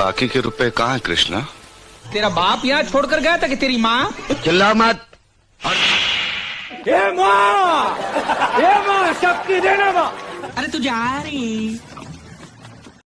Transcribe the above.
बाकी के रुपए कहाँ है कृष्णा? तेरा बाप यहाँ छोड़कर गया था कि तेरी माँ? चिल्ला मत। ये माँ! ये माँ शक्ति देना माँ। अरे तू जा रही।